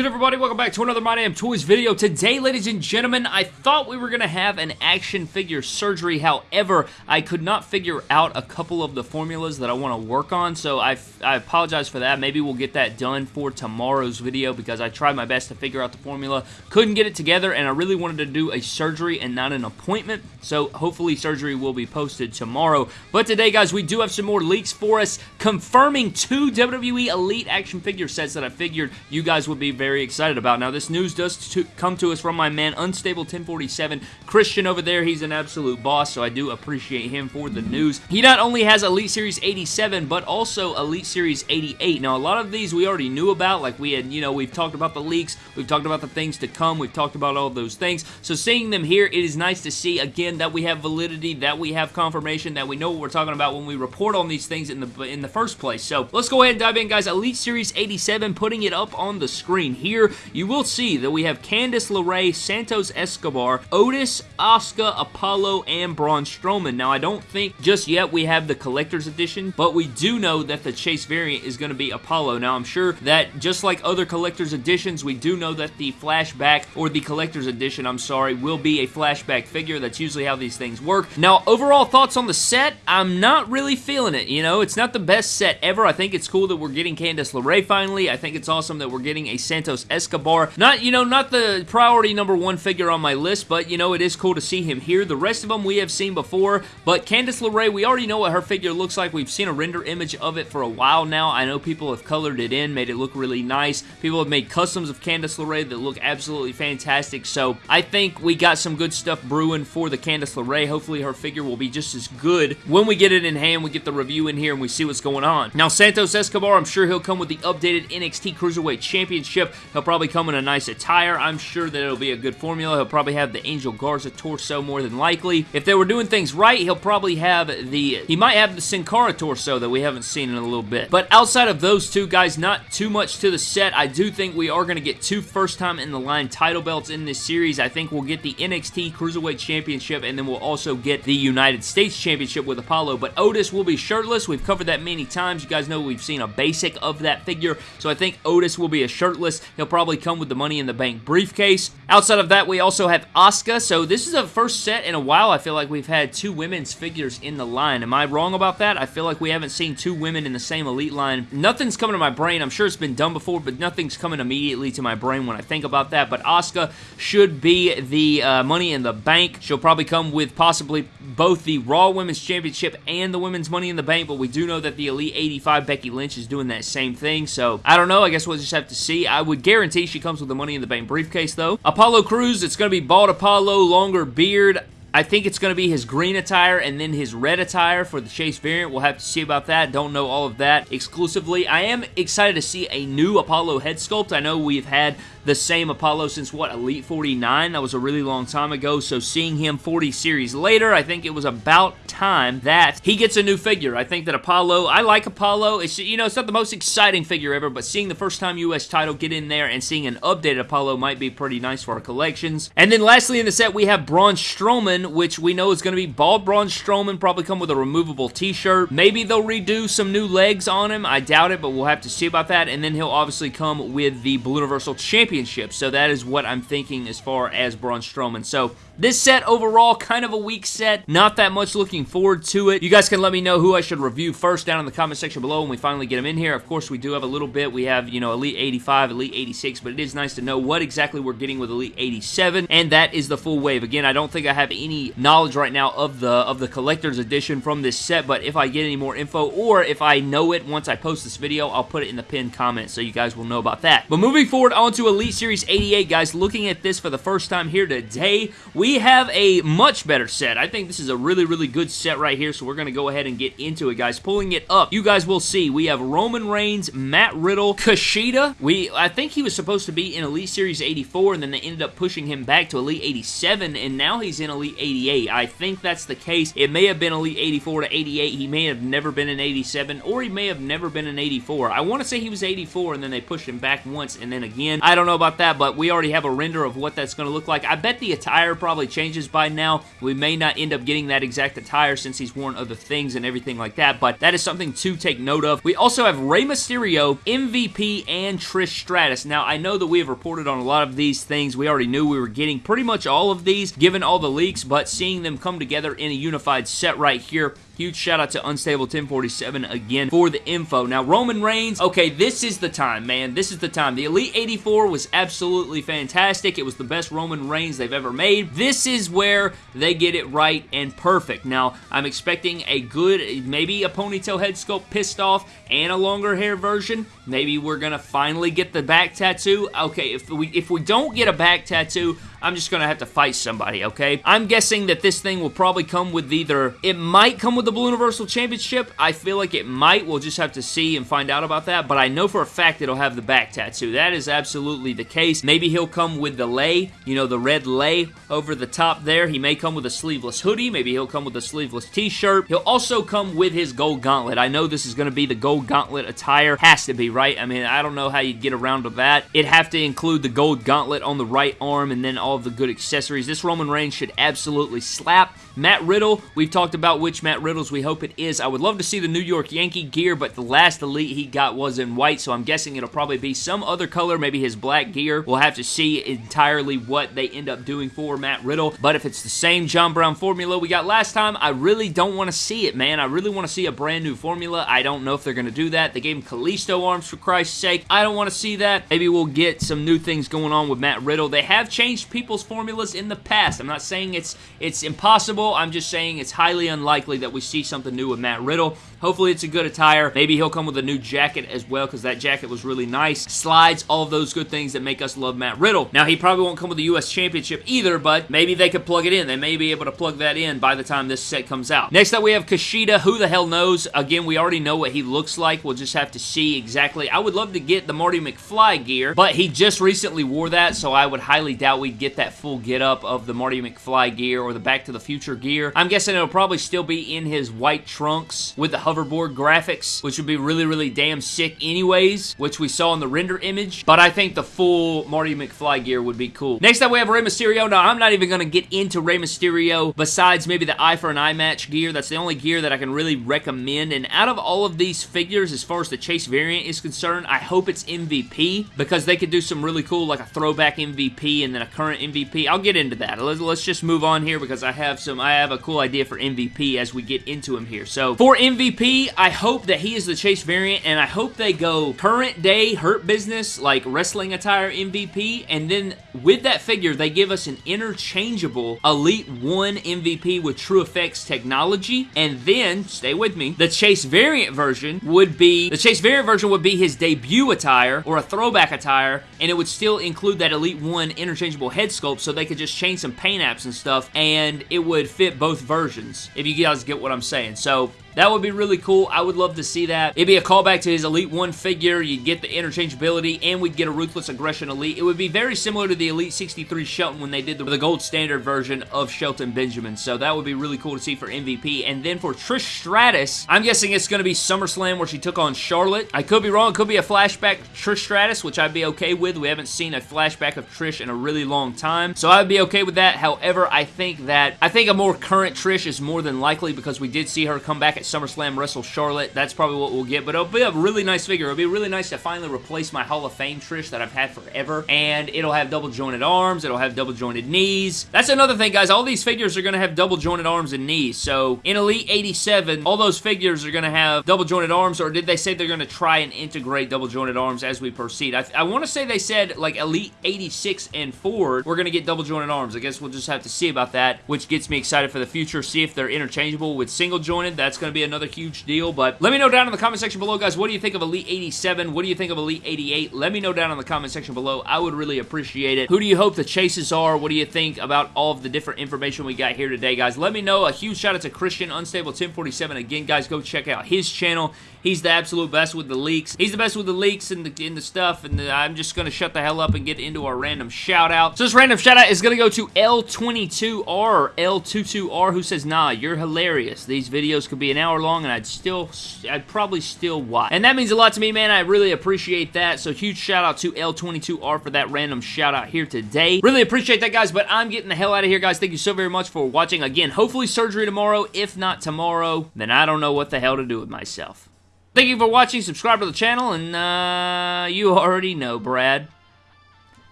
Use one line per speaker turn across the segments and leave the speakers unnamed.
good, everybody? Welcome back to another My Damn Toys video. Today, ladies and gentlemen, I thought we were going to have an action figure surgery. However, I could not figure out a couple of the formulas that I want to work on, so I, I apologize for that. Maybe we'll get that done for tomorrow's video because I tried my best to figure out the formula. Couldn't get it together, and I really wanted to do a surgery and not an appointment, so hopefully surgery will be posted tomorrow. But today, guys, we do have some more leaks for us confirming two WWE Elite action figure sets that I figured you guys would be very excited about. Now, this news does to come to us from my man, Unstable 1047. Christian over there, he's an absolute boss, so I do appreciate him for the news. He not only has Elite Series 87, but also Elite Series 88. Now, a lot of these we already knew about, like we had, you know, we've talked about the leaks, we've talked about the things to come, we've talked about all those things. So seeing them here, it is nice to see, again, that we have validity, that we have confirmation, that we know what we're talking about when we report on these things in the, in the first place. So let's go ahead and dive in, guys. Elite Series 87, putting it up on the screen here, you will see that we have Candice LeRae, Santos Escobar, Otis, Asuka, Apollo, and Braun Strowman. Now, I don't think just yet we have the collector's edition, but we do know that the Chase variant is going to be Apollo. Now, I'm sure that just like other collector's editions, we do know that the flashback, or the collector's edition, I'm sorry, will be a flashback figure. That's usually how these things work. Now, overall thoughts on the set, I'm not really feeling it, you know? It's not the best set ever. I think it's cool that we're getting Candice LeRae finally. I think it's awesome that we're getting a Santos Escobar. Not, you know, not the priority number one figure on my list, but, you know, it is cool to see him here. The rest of them we have seen before, but Candice LeRae, we already know what her figure looks like. We've seen a render image of it for a while now. I know people have colored it in, made it look really nice. People have made customs of Candice LeRae that look absolutely fantastic, so I think we got some good stuff brewing for the Candice LeRae. Hopefully her figure will be just as good. When we get it in hand, we get the review in here and we see what's going on. Now, Santos Escobar, I'm sure he'll come with the updated NXT Cruiserweight Championship. He'll probably come in a nice attire. I'm sure that it'll be a good formula. He'll probably have the Angel Garza torso more than likely. If they were doing things right, he'll probably have the... He might have the Sin Cara torso that we haven't seen in a little bit. But outside of those two guys, not too much to the set. I do think we are going to get two first time in the line title belts in this series. I think we'll get the NXT Cruiserweight Championship and then we'll also get the United States Championship with Apollo. But Otis will be shirtless. We've covered that many times. You guys know we've seen a basic of that figure. So I think Otis will be a shirtless. He'll probably come with the Money in the Bank briefcase. Outside of that, we also have Asuka. So this is a first set in a while. I feel like we've had two women's figures in the line. Am I wrong about that? I feel like we haven't seen two women in the same Elite line. Nothing's coming to my brain. I'm sure it's been done before, but nothing's coming immediately to my brain when I think about that. But Asuka should be the uh, Money in the Bank. She'll probably come with possibly both the Raw Women's Championship and the Women's Money in the Bank, but we do know that the Elite 85 Becky Lynch is doing that same thing, so I don't know. I guess we'll just have to see. I would guarantee she comes with the Money in the Bank briefcase, though. Apollo Cruz, it's going to be bald Apollo, longer beard. I think it's going to be his green attire and then his red attire for the Chase variant. We'll have to see about that. Don't know all of that exclusively. I am excited to see a new Apollo head sculpt. I know we've had the same Apollo since, what, Elite 49? That was a really long time ago, so seeing him 40 series later, I think it was about time that he gets a new figure. I think that Apollo, I like Apollo. It's, you know, it's not the most exciting figure ever, but seeing the first time U.S. title get in there and seeing an updated Apollo might be pretty nice for our collections. And then lastly in the set, we have Braun Strowman, which we know is going to be bald Braun Strowman, probably come with a removable t-shirt. Maybe they'll redo some new legs on him. I doubt it, but we'll have to see about that. And then he'll obviously come with the Blue Universal Championship Championship. So that is what I'm thinking as far as Braun Strowman. So this set overall, kind of a weak set. Not that much looking forward to it. You guys can let me know who I should review first down in the comment section below when we finally get them in here. Of course, we do have a little bit. We have, you know, Elite 85, Elite 86, but it is nice to know what exactly we're getting with Elite 87, and that is the full wave. Again, I don't think I have any knowledge right now of the of the collector's edition from this set, but if I get any more info, or if I know it once I post this video, I'll put it in the pinned comment so you guys will know about that. But moving forward on to Elite Series 88, guys, looking at this for the first time here today, we have a much better set. I think this is a really, really good set right here, so we're going to go ahead and get into it, guys. Pulling it up, you guys will see we have Roman Reigns, Matt Riddle, Kushida. We, I think he was supposed to be in Elite Series 84, and then they ended up pushing him back to Elite 87, and now he's in Elite 88. I think that's the case. It may have been Elite 84 to 88. He may have never been in 87, or he may have never been in 84. I want to say he was 84, and then they pushed him back once, and then again. I don't know about that, but we already have a render of what that's going to look like. I bet the attire probably changes by now. We may not end up getting that exact attire since he's worn other things and everything like that, but that is something to take note of. We also have Rey Mysterio, MVP, and Trish Stratus. Now, I know that we have reported on a lot of these things. We already knew we were getting pretty much all of these, given all the leaks, but seeing them come together in a unified set right here Huge shout out to Unstable 1047 again for the info. Now, Roman Reigns, okay, this is the time, man. This is the time. The Elite 84 was absolutely fantastic. It was the best Roman Reigns they've ever made. This is where they get it right and perfect. Now, I'm expecting a good, maybe a ponytail head sculpt pissed off and a longer hair version. Maybe we're going to finally get the back tattoo. Okay, if we, if we don't get a back tattoo, I'm just going to have to fight somebody, okay? I'm guessing that this thing will probably come with either, it might come with the Blue Universal Championship. I feel like it might. We'll just have to see and find out about that, but I know for a fact it'll have the back tattoo. That is absolutely the case. Maybe he'll come with the lei, you know, the red lei over the top there. He may come with a sleeveless hoodie. Maybe he'll come with a sleeveless t-shirt. He'll also come with his gold gauntlet. I know this is going to be the gold gauntlet attire. Has to be, right? I mean, I don't know how you get around to that. It'd have to include the gold gauntlet on the right arm and then all of the good accessories. This Roman Reigns should absolutely slap. Matt Riddle, we've talked about which Matt Riddles we hope it is. I would love to see the New York Yankee gear, but the last Elite he got was in white, so I'm guessing it'll probably be some other color, maybe his black gear. We'll have to see entirely what they end up doing for Matt Riddle, but if it's the same John Brown formula we got last time, I really don't want to see it, man. I really want to see a brand new formula. I don't know if they're going to do that. They gave him Kalisto arms, for Christ's sake. I don't want to see that. Maybe we'll get some new things going on with Matt Riddle. They have changed people's formulas in the past. I'm not saying it's it's impossible. I'm just saying it's highly unlikely that we see something new with Matt Riddle. Hopefully it's a good attire. Maybe he'll come with a new jacket as well because that jacket was really nice. Slides, all of those good things that make us love Matt Riddle. Now, he probably won't come with the U.S. Championship either, but maybe they could plug it in. They may be able to plug that in by the time this set comes out. Next up, we have Kushida. Who the hell knows? Again, we already know what he looks like. We'll just have to see exactly. I would love to get the Marty McFly gear, but he just recently wore that, so I would highly doubt we'd get that full get up of the Marty McFly gear or the Back to the Future gear. I'm guessing it'll probably still be in his white trunks with the hoverboard graphics, which would be really, really damn sick anyways, which we saw in the render image. But I think the full Marty McFly gear would be cool. Next up, we have Rey Mysterio. Now, I'm not even going to get into Rey Mysterio besides maybe the eye for an eye match gear. That's the only gear that I can really recommend. And out of all of these figures, as far as the Chase variant is concerned, I hope it's MVP because they could do some really cool, like a throwback MVP and then a current MVP. I'll get into that. Let's, let's just move on here because I have some, I have a cool idea for MVP as we get into him here. So for MVP, I hope that he is the Chase variant, and I hope they go current day Hurt Business, like wrestling attire MVP, and then with that figure, they give us an interchangeable Elite 1 MVP with TrueFX technology, and then, stay with me, the Chase variant version would be, the Chase variant version would be his debut attire, or a throwback attire, and it would still include that Elite 1 interchangeable head sculpt, so they could just change some paint apps and stuff, and it would fit both versions, if you guys get what I'm saying. So, that would be really cool. I would love to see that. It'd be a callback to his Elite 1 figure. You'd get the interchangeability, and we'd get a Ruthless Aggression Elite. It would be very similar to the Elite 63 Shelton when they did the, the gold standard version of Shelton Benjamin. So that would be really cool to see for MVP. And then for Trish Stratus, I'm guessing it's going to be SummerSlam where she took on Charlotte. I could be wrong. It could be a flashback Trish Stratus, which I'd be okay with. We haven't seen a flashback of Trish in a really long time. So I'd be okay with that. However, I think that, I think a more current Trish is more than likely because we did see her come back at SummerSlam wrestle Charlotte. That's probably what we'll get, but it'll be a really nice figure. It'll be really nice to finally replace my Hall of Fame Trish that I've had forever, and it'll have double jointed arms. It'll have double jointed knees. That's another thing, guys. All these figures are going to have double jointed arms and knees, so in Elite 87, all those figures are going to have double jointed arms, or did they say they're going to try and integrate double jointed arms as we proceed? I, I want to say they said, like, Elite 86 and forward, we're going to get double jointed arms. I guess we'll just have to see about that, which gets me excited for the future. See if they're interchangeable with single jointed. That's going to be another huge deal, but let me know down in the comment section below, guys, what do you think of Elite 87? What do you think of Elite 88? Let me know down in the comment section below. I would really appreciate it. Who do you hope the chases are? What do you think about all of the different information we got here today, guys? Let me know. A huge shout out to Christian Unstable 1047. Again, guys, go check out his channel. He's the absolute best with the leaks. He's the best with the leaks and the, and the stuff, and the, I'm just going to shut the hell up and get into our random shout out. So this random shout out is going to go to L22R or L22R who says, Nah, you're hilarious. These videos could be an hour long, and I'd still, I'd probably still watch. And that means a lot to me, man. I really appreciate that. So huge shout out to L22R for that random shout out here today. Really appreciate that, guys, but I'm getting the hell out of here, guys. Thank you so very much for watching. Again, hopefully surgery tomorrow. If not tomorrow, then I don't know what the hell to do with myself. Thank you for watching. Subscribe to the channel, and uh, you already know, Brad.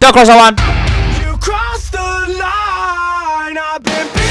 Don't cross the line!
You crossed the line. I